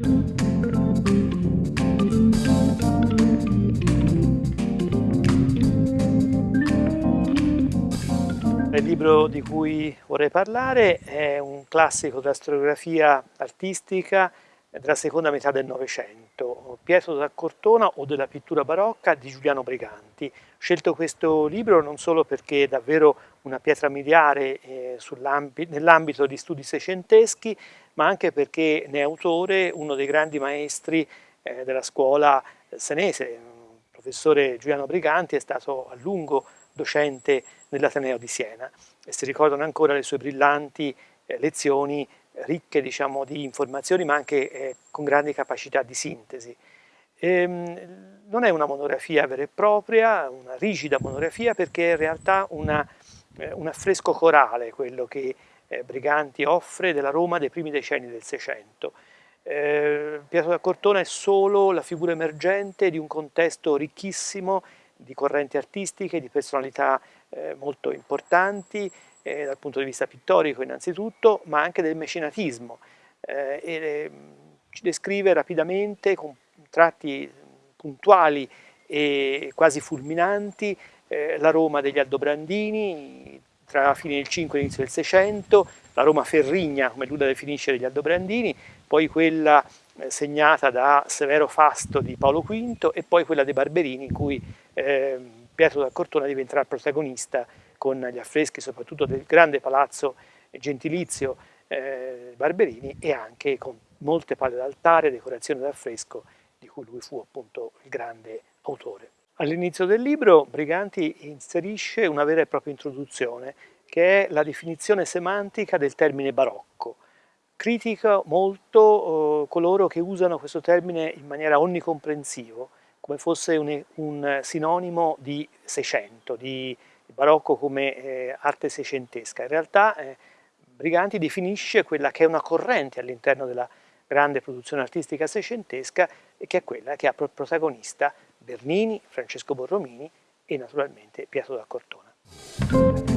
Il libro di cui vorrei parlare è un classico della storiografia artistica della seconda metà del Novecento, Pietro da Cortona o della pittura barocca di Giuliano Briganti. Ho scelto questo libro non solo perché è davvero una pietra miliare eh, nell'ambito di studi seicenteschi, ma anche perché ne è autore uno dei grandi maestri eh, della scuola senese. Il professore Giuliano Briganti è stato a lungo docente nell'Ateneo di Siena e si ricordano ancora le sue brillanti eh, lezioni ricche diciamo, di informazioni ma anche eh, con grandi capacità di sintesi. Ehm, non è una monografia vera e propria, una rigida monografia perché è in realtà una, eh, un affresco corale quello che eh, Briganti offre della Roma dei primi decenni del Seicento. Eh, Pietro da Cortona è solo la figura emergente di un contesto ricchissimo di correnti artistiche, di personalità eh, molto importanti, eh, dal punto di vista pittorico innanzitutto, ma anche del mecenatismo. Eh, e, ci descrive rapidamente, con tratti puntuali e quasi fulminanti, eh, la Roma degli Aldobrandini tra la fine del 5 e l'inizio del 600, la Roma ferrigna, come lui la definisce, degli Aldobrandini, poi quella eh, segnata da Severo Fasto di Paolo V e poi quella dei Barberini in cui eh, Pietro da Cortona diventerà protagonista con gli affreschi soprattutto del grande palazzo gentilizio eh, Barberini e anche con molte palle d'altare, decorazioni d'affresco di cui lui fu appunto il grande autore. All'inizio del libro Briganti inserisce una vera e propria introduzione che è la definizione semantica del termine barocco. Critica molto eh, coloro che usano questo termine in maniera onnicomprensivo, come fosse un, un sinonimo di Seicento, di barocco come eh, arte seicentesca. In realtà eh, Briganti definisce quella che è una corrente all'interno della grande produzione artistica seicentesca e che è quella che ha protagonista Bernini, Francesco Borromini e naturalmente Pietro da Cortona.